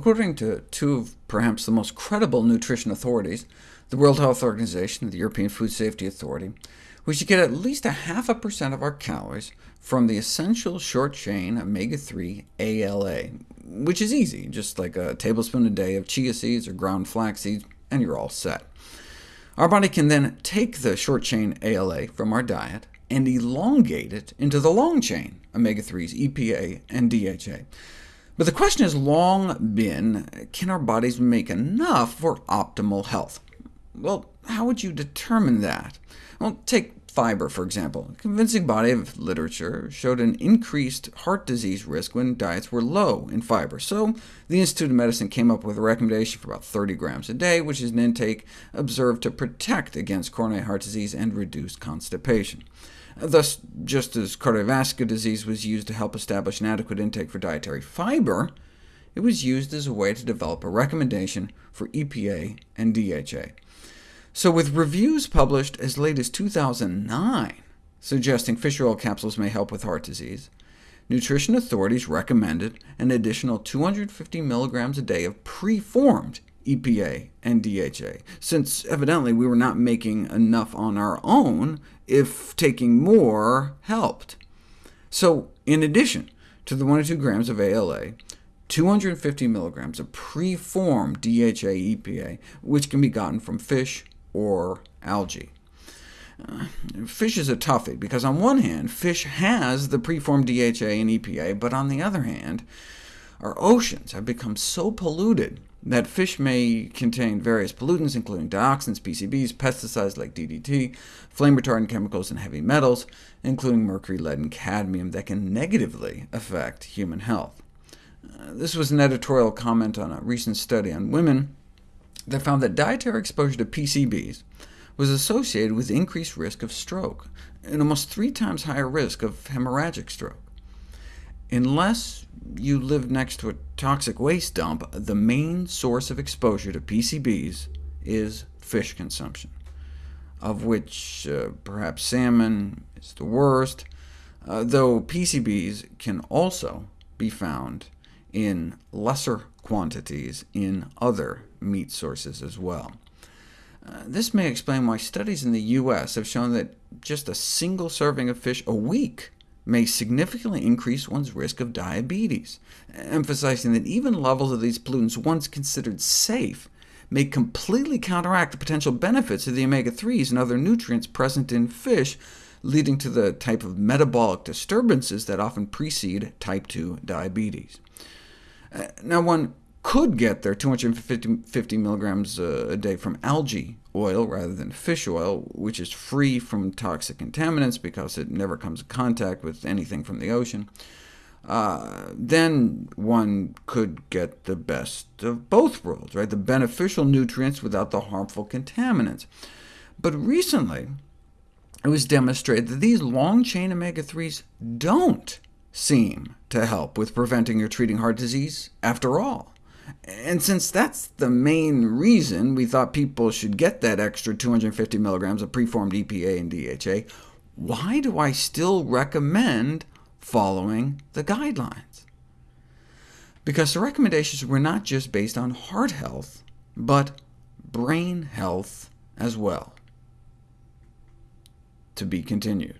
According to two of perhaps the most credible nutrition authorities, the World Health Organization and the European Food Safety Authority, we should get at least a half a percent of our calories from the essential short-chain omega-3 ALA, which is easy, just like a tablespoon a day of chia seeds or ground flax seeds, and you're all set. Our body can then take the short-chain ALA from our diet and elongate it into the long-chain omega-3s, EPA and DHA. But the question has long been, can our bodies make enough for optimal health? Well, how would you determine that? Well, take fiber, for example. A convincing body of literature showed an increased heart disease risk when diets were low in fiber, so the Institute of Medicine came up with a recommendation for about 30 grams a day, which is an intake observed to protect against coronary heart disease and reduce constipation. Thus, just as cardiovascular disease was used to help establish an adequate intake for dietary fiber, it was used as a way to develop a recommendation for EPA and DHA. So with reviews published as late as 2009 suggesting fish oil capsules may help with heart disease, nutrition authorities recommended an additional 250 milligrams a day of preformed EPA and DHA, since evidently we were not making enough on our own if taking more helped. So in addition to the 1 or 2 grams of ALA, 250 milligrams of preformed DHA EPA, which can be gotten from fish, or algae. Uh, fish is a toughie, because on one hand, fish has the preformed DHA and EPA, but on the other hand, our oceans have become so polluted that fish may contain various pollutants, including dioxins, PCBs, pesticides like DDT, flame retardant chemicals, and heavy metals, including mercury, lead, and cadmium, that can negatively affect human health. Uh, this was an editorial comment on a recent study on women that found that dietary exposure to PCBs was associated with increased risk of stroke, and almost three times higher risk of hemorrhagic stroke. Unless you live next to a toxic waste dump, the main source of exposure to PCBs is fish consumption, of which uh, perhaps salmon is the worst, uh, though PCBs can also be found in lesser quantities in other meat sources as well. Uh, this may explain why studies in the U.S. have shown that just a single serving of fish a week may significantly increase one's risk of diabetes, emphasizing that even levels of these pollutants once considered safe may completely counteract the potential benefits of the omega-3s and other nutrients present in fish, leading to the type of metabolic disturbances that often precede type 2 diabetes. Uh, now, one could get their 250 milligrams a day from algae oil rather than fish oil, which is free from toxic contaminants because it never comes in contact with anything from the ocean. Uh, then one could get the best of both worlds, right? the beneficial nutrients without the harmful contaminants. But recently, it was demonstrated that these long-chain omega-3s don't seem to help with preventing or treating heart disease after all. And since that's the main reason we thought people should get that extra 250 milligrams of preformed EPA and DHA, why do I still recommend following the guidelines? Because the recommendations were not just based on heart health, but brain health as well. To be continued.